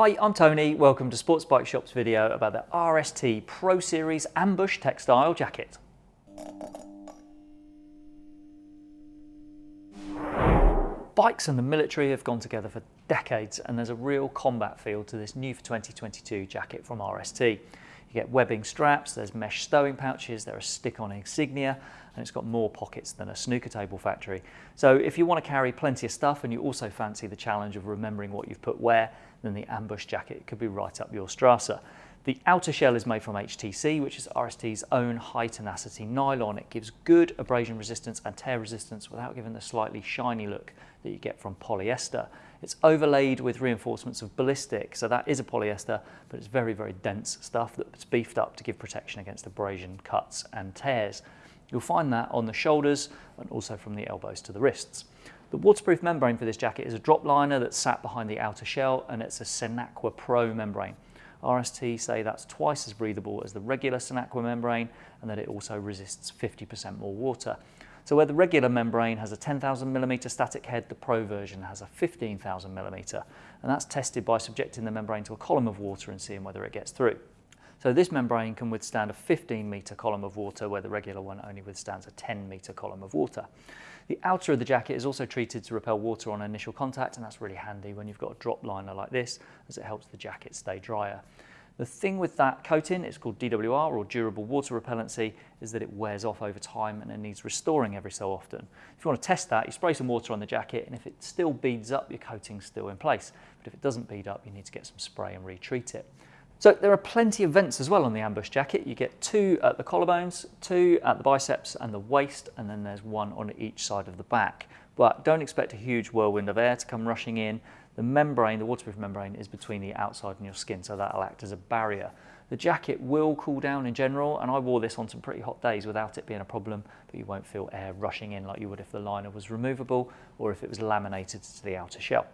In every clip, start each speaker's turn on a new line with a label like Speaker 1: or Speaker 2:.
Speaker 1: Hi, I'm Tony. Welcome to Sports Bike Shop's video about the RST Pro Series Ambush Textile Jacket. Bikes and the military have gone together for decades and there's a real combat feel to this new for 2022 jacket from RST. You get webbing straps, there's mesh stowing pouches, there are stick-on insignia, and it's got more pockets than a snooker table factory. So if you want to carry plenty of stuff and you also fancy the challenge of remembering what you've put where, then the ambush jacket could be right up your Strasser. The outer shell is made from HTC, which is RST's own high tenacity nylon. It gives good abrasion resistance and tear resistance without giving the slightly shiny look that you get from polyester. It's overlaid with reinforcements of ballistic, so that is a polyester, but it's very, very dense stuff that's beefed up to give protection against abrasion, cuts and tears. You'll find that on the shoulders and also from the elbows to the wrists. The waterproof membrane for this jacket is a drop liner that's sat behind the outer shell and it's a Sinaqua Pro membrane. RST say that's twice as breathable as the regular Sinaqua membrane and that it also resists 50% more water. So where the regular membrane has a 10,000 millimeter static head, the Pro version has a 15,000 millimeter. And that's tested by subjecting the membrane to a column of water and seeing whether it gets through. So this membrane can withstand a 15 metre column of water where the regular one only withstands a 10 metre column of water. The outer of the jacket is also treated to repel water on initial contact and that's really handy when you've got a drop liner like this as it helps the jacket stay drier. The thing with that coating, it's called DWR or durable water repellency, is that it wears off over time and it needs restoring every so often. If you want to test that, you spray some water on the jacket and if it still beads up, your coating's still in place. But if it doesn't bead up, you need to get some spray and retreat it. So there are plenty of vents as well on the ambush jacket. You get two at the collarbones, two at the biceps and the waist, and then there's one on each side of the back. But don't expect a huge whirlwind of air to come rushing in. The membrane, the waterproof membrane, is between the outside and your skin, so that'll act as a barrier. The jacket will cool down in general, and I wore this on some pretty hot days without it being a problem, but you won't feel air rushing in like you would if the liner was removable or if it was laminated to the outer shell.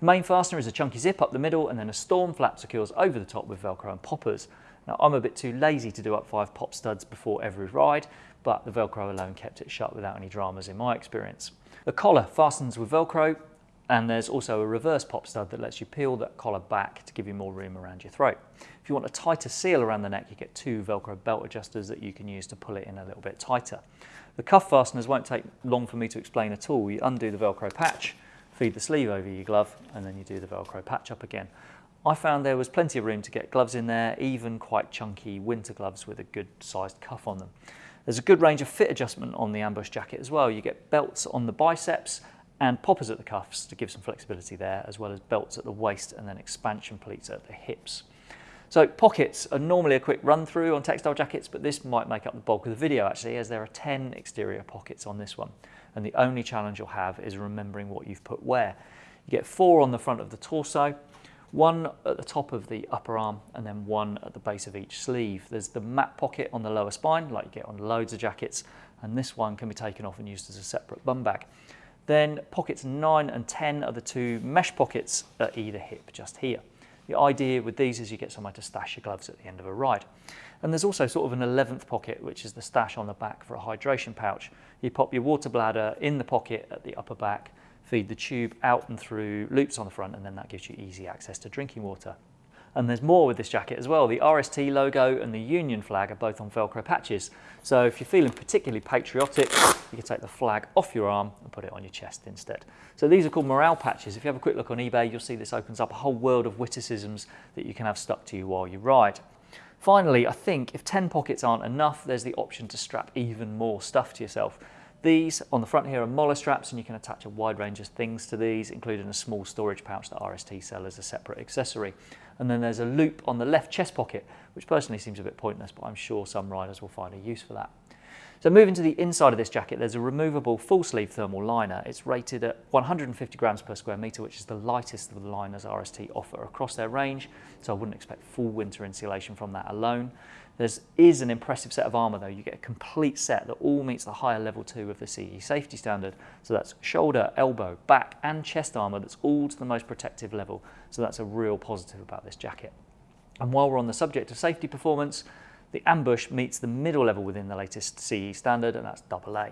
Speaker 1: The main fastener is a chunky zip up the middle and then a storm flap secures over the top with Velcro and poppers. Now I'm a bit too lazy to do up five pop studs before every ride, but the Velcro alone kept it shut without any dramas in my experience. The collar fastens with Velcro and there's also a reverse pop stud that lets you peel that collar back to give you more room around your throat. If you want a tighter seal around the neck, you get two Velcro belt adjusters that you can use to pull it in a little bit tighter. The cuff fasteners won't take long for me to explain at all. You undo the Velcro patch, feed the sleeve over your glove and then you do the Velcro patch up again. I found there was plenty of room to get gloves in there, even quite chunky winter gloves with a good sized cuff on them. There's a good range of fit adjustment on the ambush jacket as well. You get belts on the biceps and poppers at the cuffs to give some flexibility there, as well as belts at the waist and then expansion pleats at the hips. So pockets are normally a quick run through on textile jackets, but this might make up the bulk of the video actually, as there are 10 exterior pockets on this one and the only challenge you'll have is remembering what you've put where. You get four on the front of the torso, one at the top of the upper arm and then one at the base of each sleeve. There's the mat pocket on the lower spine like you get on loads of jackets and this one can be taken off and used as a separate bum bag. Then pockets 9 and 10 are the two mesh pockets at either hip just here. The idea with these is you get somewhere to stash your gloves at the end of a ride. And there's also sort of an 11th pocket, which is the stash on the back for a hydration pouch. You pop your water bladder in the pocket at the upper back, feed the tube out and through loops on the front, and then that gives you easy access to drinking water. And there's more with this jacket as well. The RST logo and the Union flag are both on Velcro patches. So if you're feeling particularly patriotic, you can take the flag off your arm and put it on your chest instead. So these are called morale patches. If you have a quick look on eBay, you'll see this opens up a whole world of witticisms that you can have stuck to you while you ride. Finally, I think if 10 pockets aren't enough, there's the option to strap even more stuff to yourself. These on the front here are MOLLE straps and you can attach a wide range of things to these, including a small storage pouch that RST sell as a separate accessory. And then there's a loop on the left chest pocket, which personally seems a bit pointless, but I'm sure some riders will find a use for that. So moving to the inside of this jacket, there's a removable full sleeve thermal liner. It's rated at 150 grams per square metre, which is the lightest of the liners RST offer across their range. So I wouldn't expect full winter insulation from that alone. There is an impressive set of armour though. You get a complete set that all meets the higher level two of the CE safety standard. So that's shoulder, elbow, back and chest armour that's all to the most protective level. So that's a real positive about this jacket. And while we're on the subject of safety performance, the ambush meets the middle level within the latest CE standard, and that's AA.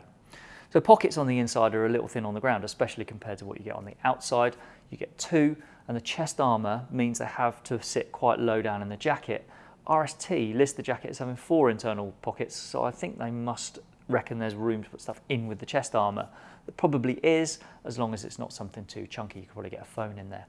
Speaker 1: So pockets on the inside are a little thin on the ground, especially compared to what you get on the outside. You get two, and the chest armour means they have to sit quite low down in the jacket. RST lists the jacket as having four internal pockets, so I think they must reckon there's room to put stuff in with the chest armour. There probably is, as long as it's not something too chunky, you could probably get a phone in there.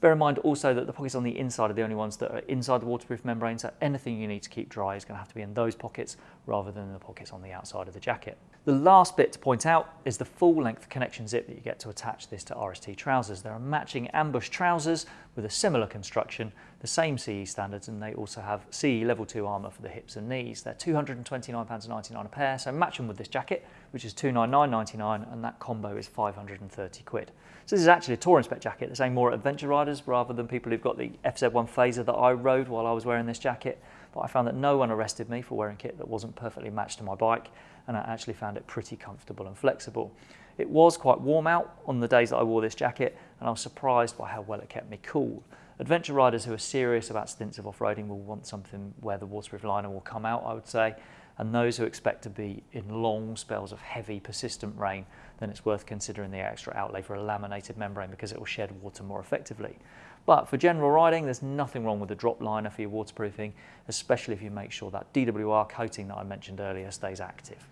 Speaker 1: Bear in mind also that the pockets on the inside are the only ones that are inside the waterproof membrane, so anything you need to keep dry is going to have to be in those pockets rather than the pockets on the outside of the jacket. The last bit to point out is the full length connection zip that you get to attach this to RST trousers. There are matching ambush trousers with a similar construction, the same CE standards, and they also have CE level 2 armour for the hips and knees. They're £229.99 a pair, so match them with this jacket, which is £299.99, and that combo is 530 quid. So this is actually a Touring Spec jacket. They're saying more adventure rather than people who've got the FZ1 Fazer that I rode while I was wearing this jacket. But I found that no one arrested me for wearing kit that wasn't perfectly matched to my bike, and I actually found it pretty comfortable and flexible. It was quite warm out on the days that I wore this jacket, and I was surprised by how well it kept me cool. Adventure riders who are serious about stints of off-roading will want something where the waterproof liner will come out, I would say, and those who expect to be in long spells of heavy, persistent rain, then it's worth considering the extra outlay for a laminated membrane because it will shed water more effectively. But for general riding, there's nothing wrong with a drop liner for your waterproofing, especially if you make sure that DWR coating that I mentioned earlier stays active.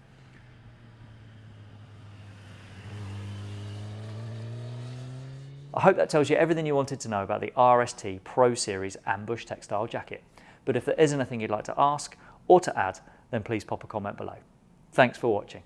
Speaker 1: I hope that tells you everything you wanted to know about the RST Pro Series Ambush Textile Jacket. But if there is anything you'd like to ask or to add, then please pop a comment below. Thanks for watching.